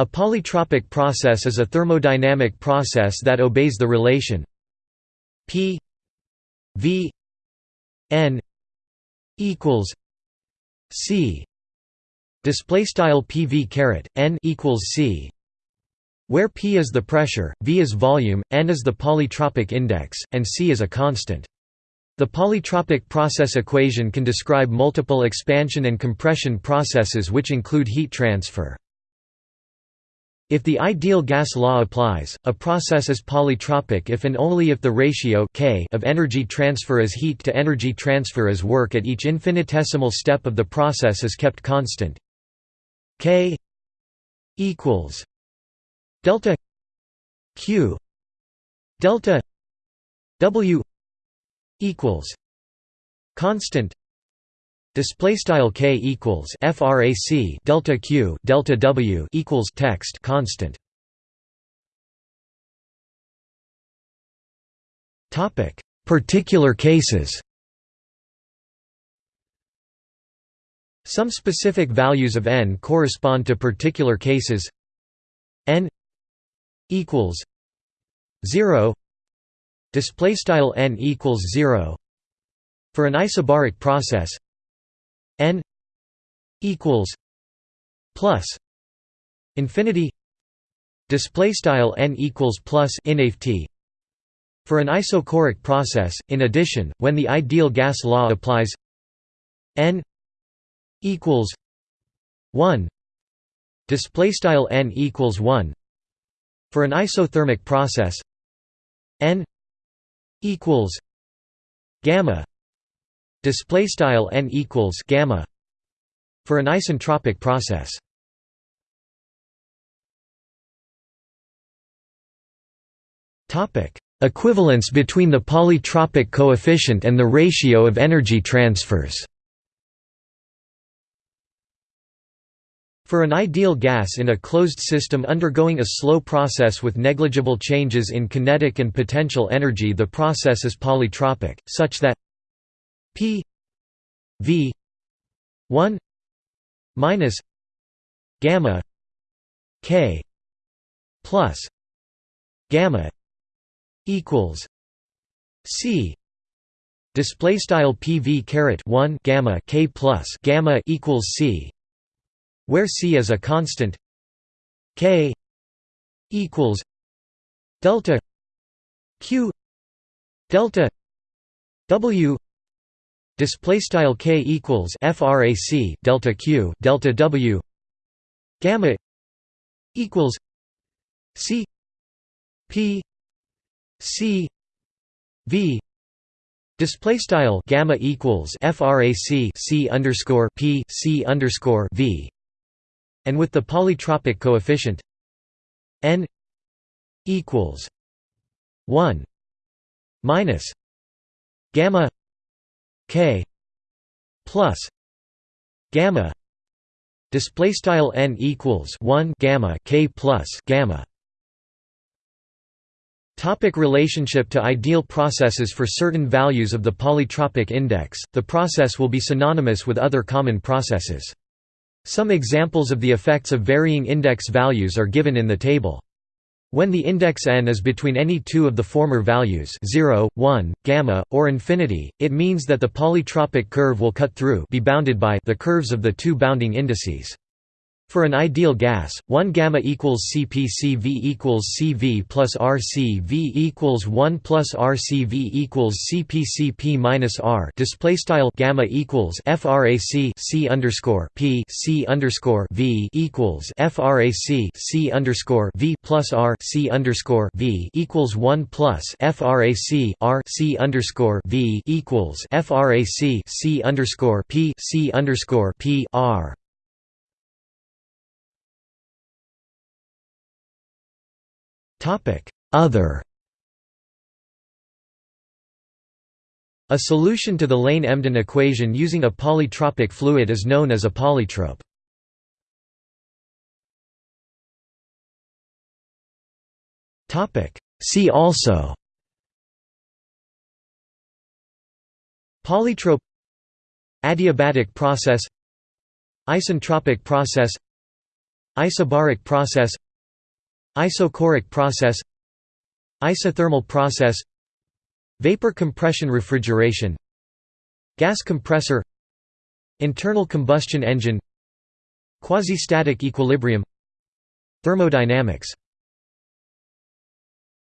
A polytropic process is a thermodynamic process that obeys the relation P V N equals C display style PV caret N equals C where P is the pressure, V is volume, N is the polytropic index, and C is a constant. The polytropic process equation can describe multiple expansion and compression processes which include heat transfer. If the ideal gas law applies, a process is polytropic if and only if the ratio k of energy transfer as heat to energy transfer as work at each infinitesimal step of the process is kept constant. k equals delta q delta w equals constant Display style k equals frac delta q delta w equals text constant. Topic: Particular cases. Some specific values of n correspond to particular cases. n equals zero. Display style n equals zero. For an isobaric process, n equals plus infinity display style n equals plus inft for an isochoric process. In addition when the ideal gas law applies n equals 1 display style n equals 1 for an isothermic process n equals gamma display style n equals gamma for an isentropic process. Topic equivalence between the polytropic coefficient and the ratio of energy transfers. For an ideal gas in a closed system undergoing a slow process with negligible changes in kinetic and potential energy the process is polytropic, such that P V one minus gamma K plus gamma equals C. Display style PV caret 1 gamma K plus gamma equals C where C is a constant K equals delta Q delta W display style k equals frac delta q delta w gamma equals c p c v display style gamma equals frac c underscore p c underscore v and with the polytropic coefficient n equals 1 minus gamma k plus gamma display style n equals 1 gamma k plus gamma Topic relationship to ideal processes For certain values of the polytropic index, the process will be synonymous with other common processes. Some examples of the effects of varying index values are given in the table. When the index n is between any two of the former values 0, 1, gamma, or infinity, it means that the polytropic curve will cut through be bounded by the curves of the two bounding indices. For an ideal gas, 1 gamma equals CpCv equals Cv plus RCv equals 1 plus RCv equals CpCp minus R. Display style gamma equals frac C underscore P C underscore V equals frac C underscore V plus R C underscore V equals 1 plus frac R C underscore V equals frac C underscore P C underscore P R. Other. A solution to the Lane-Emden equation using a polytropic fluid is known as a polytrope. See also. Polytrope. Adiabatic process. Isentropic process. Isobaric process Isochoric process Isothermal process Vapor compression refrigeration Gas compressor Internal combustion engine Quasi-static equilibrium Thermodynamics